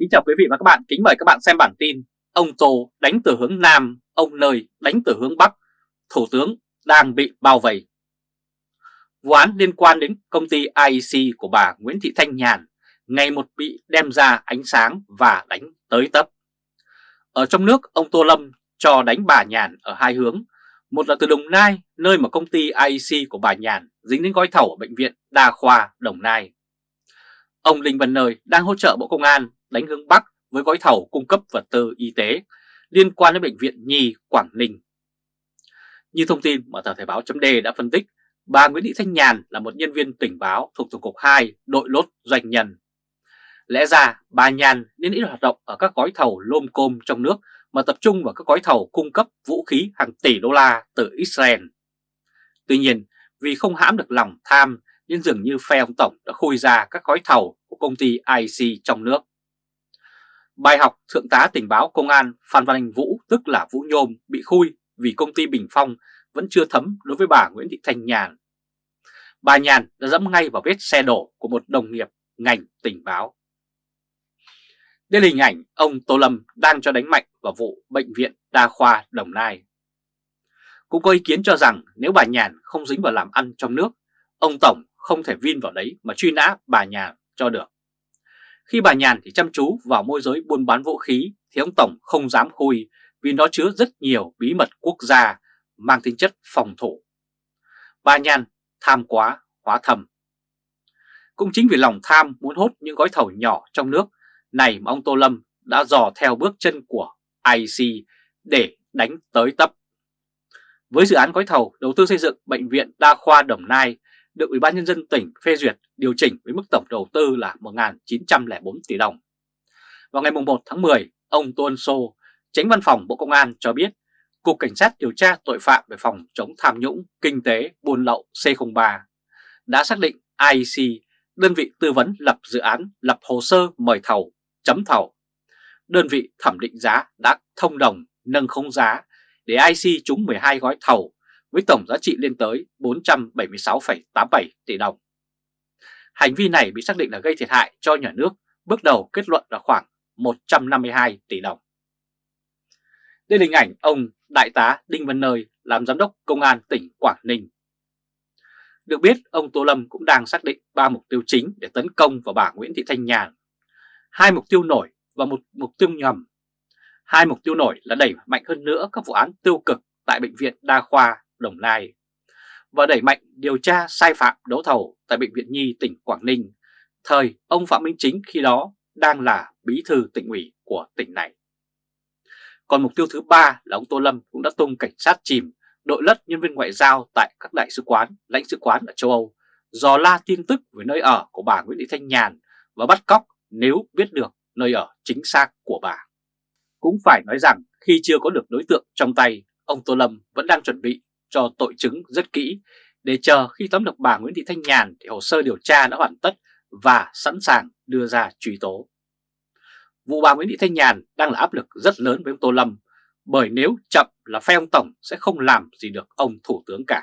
Kính chào quý vị và các bạn, kính mời các bạn xem bản tin Ông Tô đánh từ hướng Nam, ông Nơi đánh từ hướng Bắc, Thủ tướng đang bị bao vây. Vụ án liên quan đến công ty IEC của bà Nguyễn Thị Thanh Nhàn ngày một bị đem ra ánh sáng và đánh tới tấp. Ở trong nước, ông Tô Lâm cho đánh bà Nhàn ở hai hướng. Một là từ Đồng Nai, nơi mà công ty IEC của bà Nhàn dính đến gói thầu ở Bệnh viện Đa Khoa Đồng Nai. Ông Linh Văn Nơi đang hỗ trợ Bộ Công an đánh hướng Bắc với gói thầu cung cấp vật tư y tế liên quan đến Bệnh viện Nhi Quảng Ninh. Như thông tin mà tờ Thời báo chấm đã phân tích, bà Nguyễn Thị Thanh Nhàn là một nhân viên tình báo thuộc Tổng cục 2 đội lốt doanh nhân. Lẽ ra bà Nhàn nên ít hoạt động ở các gói thầu lôm côm trong nước mà tập trung vào các gói thầu cung cấp vũ khí hàng tỷ đô la từ Israel. Tuy nhiên, vì không hãm được lòng tham nên dường như phe ông Tổng đã khui ra các gói thầu của công ty IC trong nước. Bài học Thượng tá tình báo Công an Phan Văn Anh Vũ tức là Vũ Nhôm bị khui vì công ty Bình Phong vẫn chưa thấm đối với bà Nguyễn Thị Thanh Nhàn. Bà Nhàn đã dẫm ngay vào vết xe đổ của một đồng nghiệp ngành tình báo. Đây là hình ảnh ông Tô Lâm đang cho đánh mạnh vào vụ Bệnh viện Đa khoa Đồng Nai. Cũng có ý kiến cho rằng nếu bà Nhàn không dính vào làm ăn trong nước, ông Tổng không thể vin vào đấy mà truy nã bà Nhàn cho được. Khi bà Nhàn thì chăm chú vào môi giới buôn bán vũ khí thì ông Tổng không dám khui vì nó chứa rất nhiều bí mật quốc gia, mang tính chất phòng thủ. Bà Nhàn tham quá, hóa thầm. Cũng chính vì lòng tham muốn hốt những gói thầu nhỏ trong nước này mà ông Tô Lâm đã dò theo bước chân của IC để đánh tới tấp. Với dự án gói thầu đầu tư xây dựng Bệnh viện Đa khoa Đồng Nai được Ủy ban Nhân dân tỉnh phê duyệt điều chỉnh với mức tổng đầu tư là 1.904 tỷ đồng. Vào ngày 1 tháng 10, ông Tô Ân Sô, tránh văn phòng Bộ Công an cho biết Cục Cảnh sát điều tra tội phạm về phòng chống tham nhũng, kinh tế, buôn lậu C03 đã xác định IEC, đơn vị tư vấn lập dự án, lập hồ sơ mời thầu, chấm thầu. Đơn vị thẩm định giá đã thông đồng nâng khống giá để IC trúng 12 gói thầu với tổng giá trị lên tới 476,87 tỷ đồng. Hành vi này bị xác định là gây thiệt hại cho nhà nước, bước đầu kết luận là khoảng 152 tỷ đồng. Đây là hình ảnh ông Đại tá Đinh Văn Nơi làm giám đốc công an tỉnh Quảng Ninh. Được biết, ông Tô Lâm cũng đang xác định ba mục tiêu chính để tấn công vào bà Nguyễn Thị Thanh Nhàn. Hai mục tiêu nổi và một mục tiêu nhầm. Hai mục tiêu nổi là đẩy mạnh hơn nữa các vụ án tiêu cực tại Bệnh viện Đa khoa Đồng Nai và đẩy mạnh điều tra sai phạm đấu thầu tại Bệnh viện Nhi tỉnh Quảng Ninh, thời ông Phạm Minh Chính khi đó đang là bí thư tỉnh ủy của tỉnh này. Còn mục tiêu thứ ba là ông Tô Lâm cũng đã tung cảnh sát chìm đội lất nhân viên ngoại giao tại các đại sứ quán, lãnh sứ quán ở châu Âu, dò la tin tức về nơi ở của bà Nguyễn Thị Thanh Nhàn và bắt cóc nếu biết được nơi ở chính xác của bà. Cũng phải nói rằng khi chưa có được đối tượng trong tay, ông Tô Lâm vẫn đang chuẩn bị cho tội chứng rất kỹ, để chờ khi tóm được bà Nguyễn Thị Thanh Nhàn thì hồ sơ điều tra đã hoàn tất và sẵn sàng đưa ra truy tố. Vụ bà Nguyễn Thị Thanh Nhàn đang là áp lực rất lớn với ông Tô Lâm, bởi nếu chậm là phe ông Tổng sẽ không làm gì được ông Thủ tướng cả.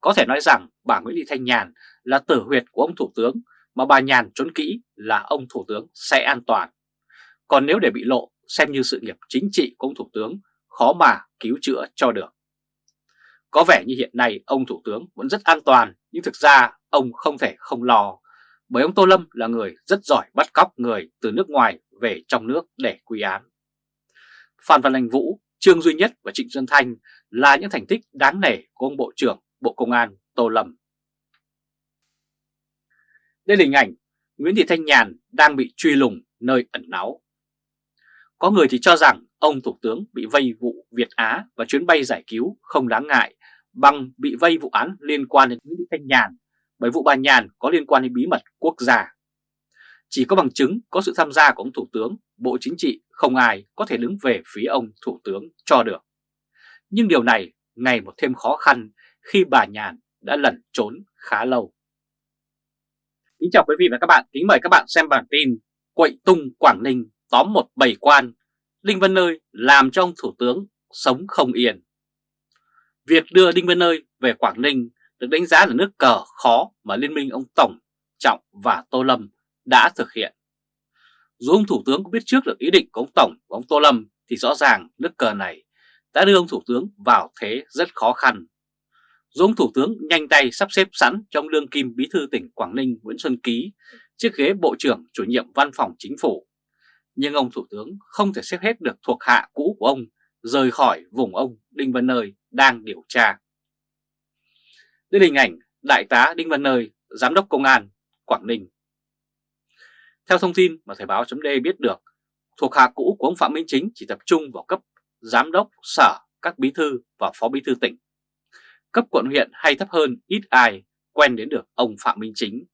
Có thể nói rằng bà Nguyễn Thị Thanh Nhàn là tử huyệt của ông Thủ tướng, mà bà Nhàn trốn kỹ là ông Thủ tướng sẽ an toàn. Còn nếu để bị lộ, xem như sự nghiệp chính trị của ông Thủ tướng, khó mà cứu chữa cho được. Có vẻ như hiện nay ông Thủ tướng vẫn rất an toàn nhưng thực ra ông không thể không lo bởi ông Tô Lâm là người rất giỏi bắt cóc người từ nước ngoài về trong nước để quy án. Phan Văn Anh Vũ, Trương Duy Nhất và Trịnh Xuân Thanh là những thành tích đáng nể của ông Bộ trưởng Bộ Công an Tô Lâm. Đây là hình ảnh Nguyễn Thị Thanh Nhàn đang bị truy lùng nơi ẩn náu. Có người thì cho rằng ông Thủ tướng bị vây vụ Việt Á và chuyến bay giải cứu không đáng ngại bằng bị vây vụ án liên quan đến Nguyễn Thị Thanh Nhàn bởi vụ bà Nhàn có liên quan đến bí mật quốc gia. Chỉ có bằng chứng có sự tham gia của ông Thủ tướng, Bộ Chính trị không ai có thể đứng về phía ông Thủ tướng cho được. Nhưng điều này ngày một thêm khó khăn khi bà Nhàn đã lẩn trốn khá lâu. Kính chào quý vị và các bạn, kính mời các bạn xem bản tin Quậy tung Quảng Ninh tóm một bầy quan, Linh Văn Nơi làm cho ông Thủ tướng sống không yên. Việc đưa Đinh Văn Nơi về Quảng Ninh được đánh giá là nước cờ khó mà Liên minh ông Tổng, Trọng và Tô Lâm đã thực hiện. Dù ông Thủ tướng cũng biết trước được ý định của ông Tổng và ông Tô Lâm thì rõ ràng nước cờ này đã đưa ông Thủ tướng vào thế rất khó khăn. Dù ông Thủ tướng nhanh tay sắp xếp sẵn trong đương kim bí thư tỉnh Quảng Ninh Nguyễn Xuân Ký chiếc ghế Bộ trưởng chủ nhiệm văn phòng chính phủ. Nhưng ông Thủ tướng không thể xếp hết được thuộc hạ cũ của ông rời khỏi vùng ông Đinh Văn Nơi đang điều tra. Đây là hình ảnh Đại tá Đinh Văn Nơi, Giám đốc Công an Quảng Ninh. Theo thông tin mà Thời báo chấm biết được, thuộc hạ cũ của ông Phạm Minh Chính chỉ tập trung vào cấp Giám đốc Sở, các bí thư và phó bí thư tỉnh. Cấp quận huyện hay thấp hơn ít ai quen đến được ông Phạm Minh Chính.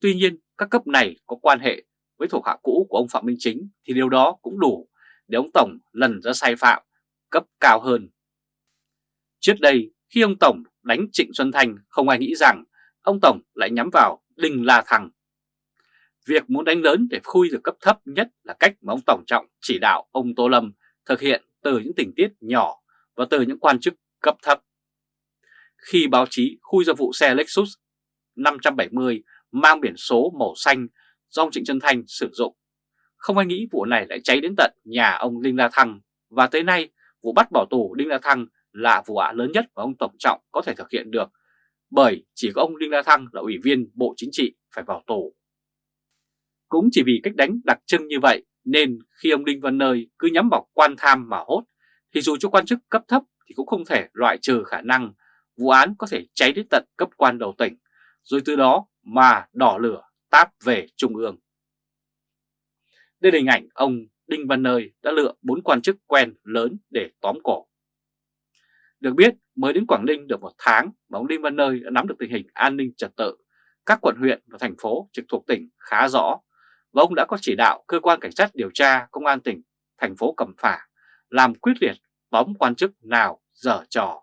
Tuy nhiên, các cấp này có quan hệ với thuộc hạ cũ của ông Phạm Minh Chính thì điều đó cũng đủ để ông Tổng lần ra sai phạm cấp cao hơn. Trước đây, khi ông Tổng đánh Trịnh Xuân Thanh không ai nghĩ rằng ông Tổng lại nhắm vào Đinh La Thăng. Việc muốn đánh lớn để khui được cấp thấp nhất là cách mà ông Tổng Trọng chỉ đạo ông Tô Lâm thực hiện từ những tình tiết nhỏ và từ những quan chức cấp thấp. Khi báo chí khui ra vụ xe Lexus 570 mang biển số màu xanh do ông Trịnh Xuân Thanh sử dụng, không ai nghĩ vụ này lại cháy đến tận nhà ông Đinh La Thăng và tới nay vụ bắt bỏ tù Đinh La Thăng là vụ án lớn nhất mà ông Tổng Trọng có thể thực hiện được, bởi chỉ có ông Đinh La Thăng là ủy viên Bộ Chính trị phải vào tù. Cũng chỉ vì cách đánh đặc trưng như vậy nên khi ông Đinh Văn Nơi cứ nhắm vào quan tham mà hốt, thì dù cho quan chức cấp thấp thì cũng không thể loại trừ khả năng vụ án có thể cháy đến tận cấp quan đầu tỉnh, rồi từ đó mà đỏ lửa, táp về Trung ương. Đây là hình ảnh ông Đinh Văn Nơi đã lựa bốn quan chức quen lớn để tóm cổ. Được biết, mới đến Quảng Ninh được một tháng mà ông Đinh Văn Nơi đã nắm được tình hình an ninh trật tự, các quận huyện và thành phố trực thuộc tỉnh khá rõ, và ông đã có chỉ đạo cơ quan cảnh sát điều tra công an tỉnh, thành phố Cẩm Phả làm quyết liệt tóm quan chức nào dở trò.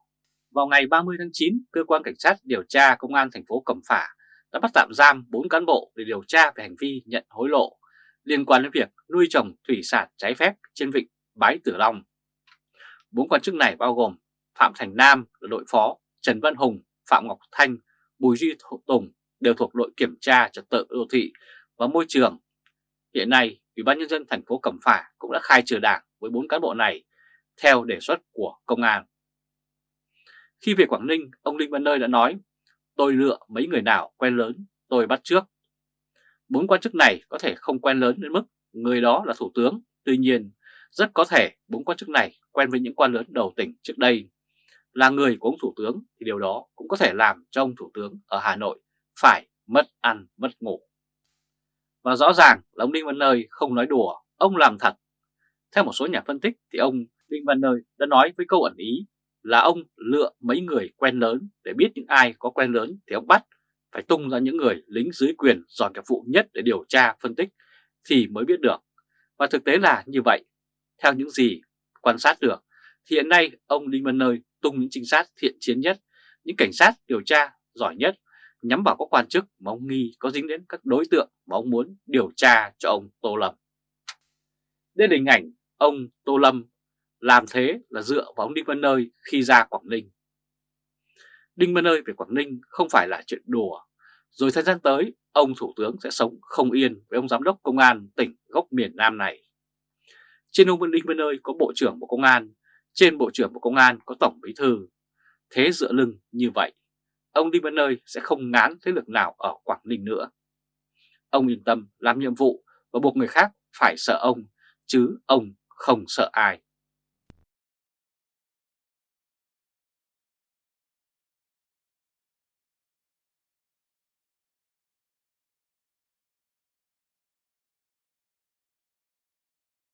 Vào ngày 30 tháng 9, cơ quan cảnh sát điều tra công an thành phố Cẩm Phả đã bắt tạm giam 4 cán bộ để điều tra về hành vi nhận hối lộ liên quan đến việc nuôi trồng thủy sản trái phép trên vịnh Bái Tử Long. Bốn quan chức này bao gồm Phạm Thành Nam là đội phó, Trần Văn Hùng, Phạm Ngọc Thanh, Bùi Duy Tùng đều thuộc đội kiểm tra trật tự đô thị và môi trường. Hiện nay, Ủy ban nhân dân thành phố Cẩm Phả cũng đã khai trừ đảng với bốn cán bộ này theo đề xuất của công an. Khi về Quảng Ninh, ông Linh Văn Nơi đã nói, tôi lựa mấy người nào quen lớn, tôi bắt trước. Bốn quan chức này có thể không quen lớn đến mức người đó là thủ tướng, tuy nhiên rất có thể bốn quan chức này quen với những quan lớn đầu tỉnh trước đây. Là người của ông thủ tướng thì điều đó cũng có thể làm cho ông thủ tướng ở Hà Nội phải mất ăn mất ngủ. Và rõ ràng là ông Đinh Văn Nơi không nói đùa, ông làm thật. Theo một số nhà phân tích thì ông Đinh Văn Nơi đã nói với câu ẩn ý là ông lựa mấy người quen lớn để biết những ai có quen lớn thì ông bắt phải tung ra những người lính dưới quyền giỏi nghiệp vụ nhất để điều tra, phân tích thì mới biết được. Và thực tế là như vậy. Theo những gì quan sát được, thì hiện nay ông Đinh Văn Nơi tung những trinh sát thiện chiến nhất, những cảnh sát điều tra giỏi nhất, nhắm vào các quan chức mà ông nghi có dính đến các đối tượng mà ông muốn điều tra cho ông Tô Lâm. Đây là hình ảnh ông Tô Lâm làm thế là dựa vào ông Đinh Văn Nơi khi ra Quảng Ninh. Đinh Văn Nơi về Quảng Ninh không phải là chuyện đùa. Rồi thời gian tới, ông Thủ tướng sẽ sống không yên với ông Giám đốc Công an tỉnh gốc miền Nam này. Trên ông Đinh Văn Nơi có Bộ trưởng Bộ Công an, trên Bộ trưởng Bộ Công an có Tổng Bí Thư. Thế dựa lưng như vậy, ông đi Văn Nơi sẽ không ngán thế lực nào ở Quảng Ninh nữa. Ông yên tâm làm nhiệm vụ và buộc người khác phải sợ ông, chứ ông không sợ ai.